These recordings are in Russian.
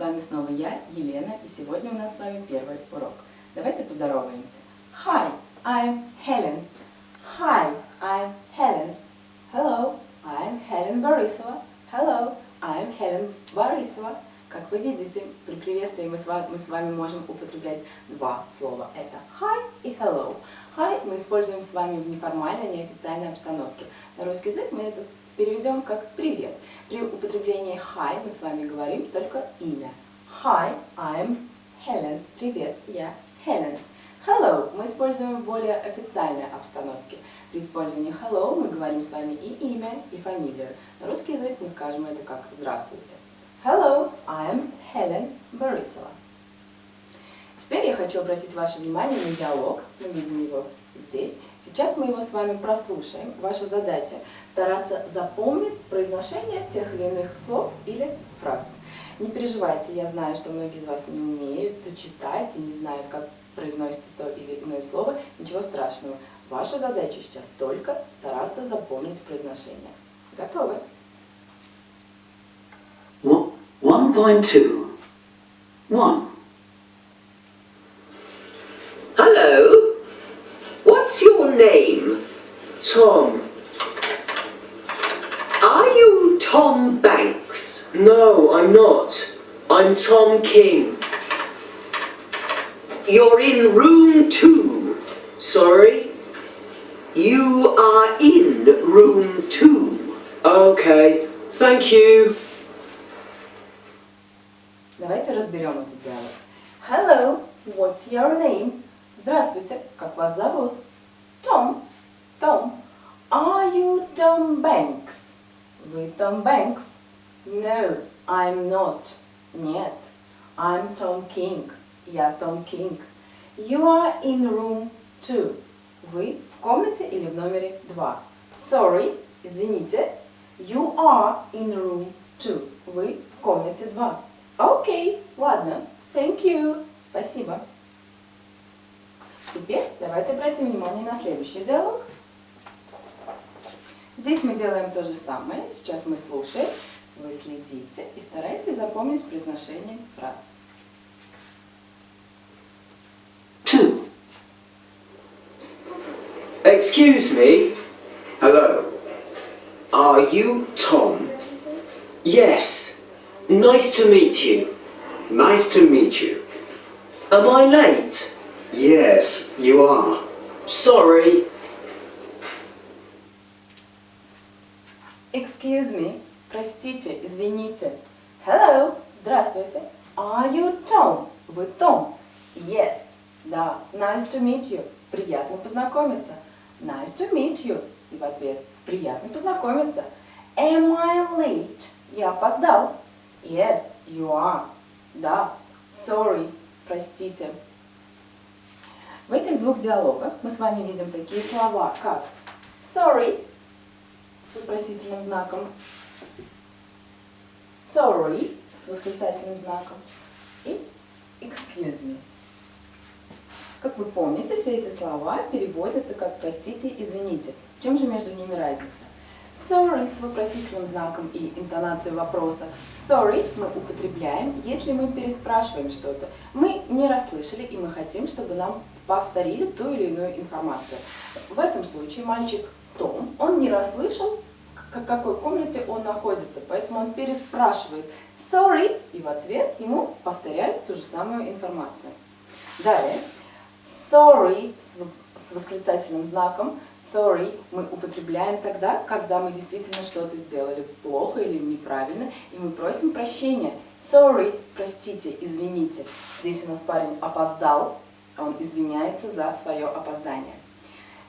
вами снова я, Елена, и сегодня у нас с вами первый урок. Давайте поздороваемся. Hi, I'm Helen. Hi, I'm Helen. Hello, I'm Helen Борисова. Hello, I'm Helen Борисова. Как вы видите, при приветствии мы с, вами, мы с вами можем употреблять два слова. Это hi и hello. Hi мы используем с вами в неформальной, неофициальной обстановке. На русский язык мы это переведем как «привет». При употреблении hi мы с вами говорим только имя. Hi, I'm Helen. Привет, я Helen. Hello мы используем в более официальной обстановке. При использовании hello мы говорим с вами и имя, и фамилию. На русский язык мы скажем это как «здравствуйте». Hello, I'm Helen Борисова. Теперь я хочу обратить ваше внимание на диалог. Мы видим его здесь. Сейчас мы его с вами прослушаем. Ваша задача стараться запомнить произношение тех или иных слов или фраз. Не переживайте, я знаю, что многие из вас не умеют читать и не знают, как произносится то или иное слово. Ничего страшного. Ваша задача сейчас только стараться запомнить произношение. Готовы? 1.2 1. name? Tom. Are you Tom Banks? No, I'm not. I'm Tom King. You're in room two. Sorry? You are in room two. Okay. Thank you. Давайте разберем этот диалог. Hello, what's your name? Здравствуйте, как вас зовут? Том. Том. Are you Tom Banks? Вы Том Бэнкс? No, I'm not. Нет. I'm Tom King. Я Том Кинг. You are in room two. Вы в комнате или в номере два. Sorry, извините. You are in room two. Вы в комнате два. Окей, okay, ладно. Thank you. Спасибо. Теперь давайте обратим внимание на следующий диалог. Здесь мы делаем то же самое. Сейчас мы слушаем, вы следите и старайтесь запомнить произношение фраз. Two. Excuse me. Hello. Are you Tom? Yes. Nice to meet you. Nice to meet you. Am I late? Yes, you are. Sorry. Excuse me. Простите, извините. Hello. Здравствуйте. Are you Tom? Вы Том? Yes. Да. Nice to meet you. Приятно познакомиться. Nice to meet you. И в ответ приятно познакомиться. Am I late? Я опоздал. Yes, you are. Да. Sorry. Простите. В этих двух диалогах мы с вами видим такие слова, как sorry с вопросительным знаком, sorry с восклицательным знаком и excuse me. Как вы помните, все эти слова переводятся как «простите», «извините». В чем же между ними разница? Sorry с вопросительным знаком и интонацией вопроса. Sorry мы употребляем, если мы переспрашиваем что-то. Мы не расслышали, и мы хотим, чтобы нам повторили ту или иную информацию. В этом случае мальчик Том, он не расслышал, в какой комнате он находится, поэтому он переспрашивает sorry, и в ответ ему повторяют ту же самую информацию. Далее, sorry с восклицательным знаком, sorry мы употребляем тогда, когда мы действительно что-то сделали плохо или неправильно, и мы просим прощения. Sorry, простите, извините. Здесь у нас парень опоздал, он извиняется за свое опоздание.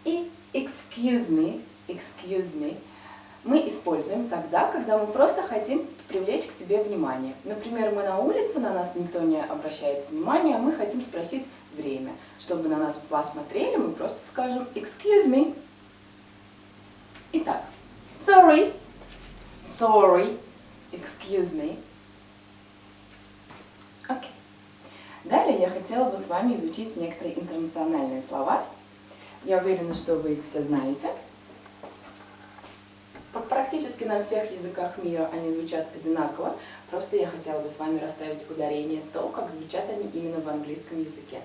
И excuse me, excuse me мы используем тогда, когда мы просто хотим привлечь к себе внимание. Например, мы на улице, на нас никто не обращает внимания, а мы хотим спросить время. Чтобы на нас посмотрели, мы просто скажем excuse me. Итак, sorry, sorry, excuse me. Окей. Okay. Далее я хотела бы с вами изучить некоторые интернациональные слова. Я уверена, что вы их все знаете. Практически на всех языках мира они звучат одинаково, Просто я хотела бы с вами расставить ударение то, как звучат они именно в английском языке.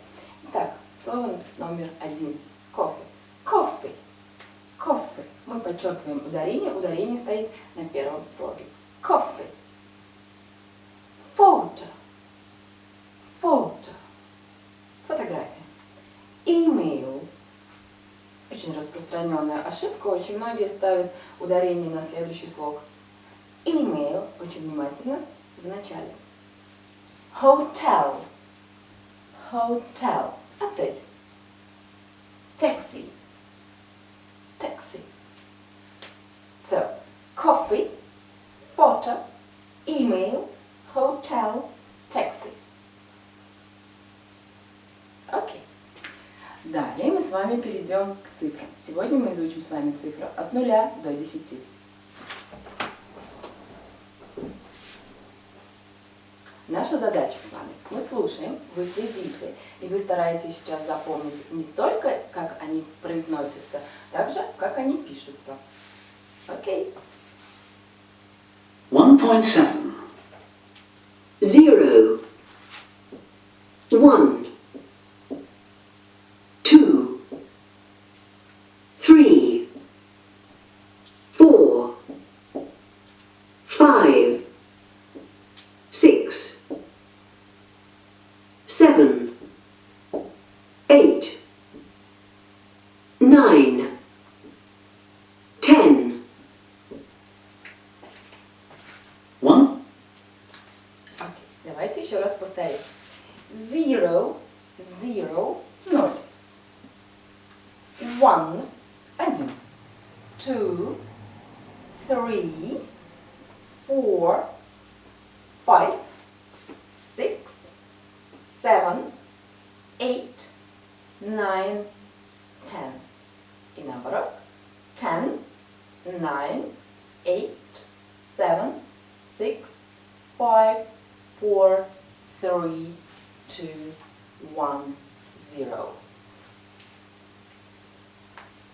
Итак, слово номер один. Кофе. Кофе. Кофе. Мы подчеркиваем ударение. Ударение стоит на первом слоге. Кофе. Фото. Фото. Фотография. Email. Очень распространенная ошибка. Очень многие ставят ударение на следующий слог. Email. Очень внимательно в начале. Hotel. Hotel. Отель. Taxi. Taxi. So, coffee, photo, email, hotel, taxi. Окей. Далее мы с вами перейдем к цифрам. Сегодня мы изучим с вами цифры от 0 до 10. Наша задача с вами, мы слушаем, вы следите, и вы стараетесь сейчас запомнить не только, как они произносятся, также, как они пишутся. Окей? 1.7. Zero. One. Seven. Eight. Nine. Ten. 1, Окей. Давайте еще раз повторим. Zero, zero, ноль. One, один. Two, three, four, five, six, seven, eight, nine, ten. И наоборот. Ten, nine, eight, seven, six, five, four, three, two, one, zero.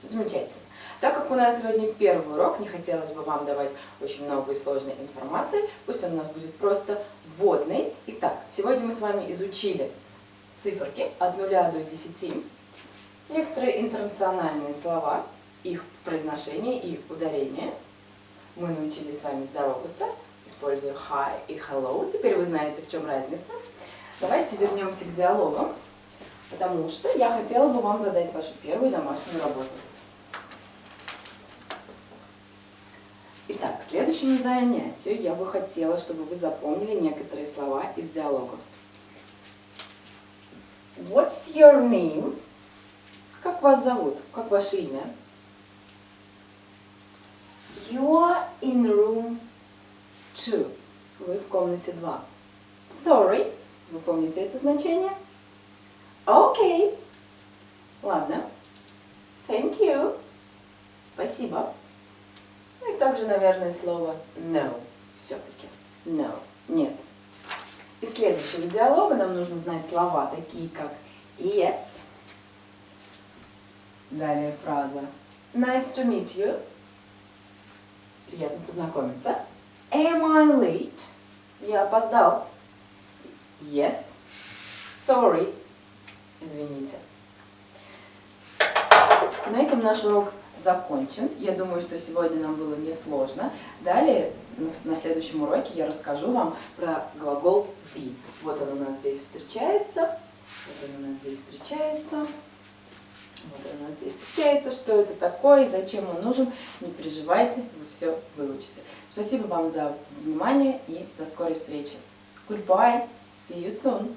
Замечательно. Так как у нас сегодня первый урок, не хотелось бы вам давать очень много и сложной информации, пусть он у нас будет просто вводный. Итак, сегодня мы с вами изучили циферки от 0 до 10, некоторые интернациональные слова, их произношение и ударение. Мы научились с вами здороваться, используя hi и hello. Теперь вы знаете, в чем разница. Давайте вернемся к диалогам, потому что я хотела бы вам задать вашу первую домашнюю работу. Итак, к следующему занятию я бы хотела, чтобы вы запомнили некоторые слова из диалогов. What's your name? Как вас зовут? Как ваше имя? You are in room two. Вы в комнате 2. Sorry. Вы помните это значение? Okay. Ладно. Thank you. Спасибо. Также, наверное, слово no. Все-таки. No. Нет. Из следующего диалога нам нужно знать слова, такие как yes. Далее фраза nice to meet you. Приятно познакомиться. Am I late? Я опоздал. Yes. Sorry. Извините. На этом наш урок закончен. Я думаю, что сегодня нам было несложно. Далее, на- на следующем уроке, я расскажу вам про глагол be. Вот он у нас здесь встречается. Вот он у нас здесь встречается. Вот он у нас здесь встречается. Что это такое и зачем он нужен, не переживайте, вы все выучите. Спасибо вам за внимание и до скорой встречи. Goodbye. See you soon.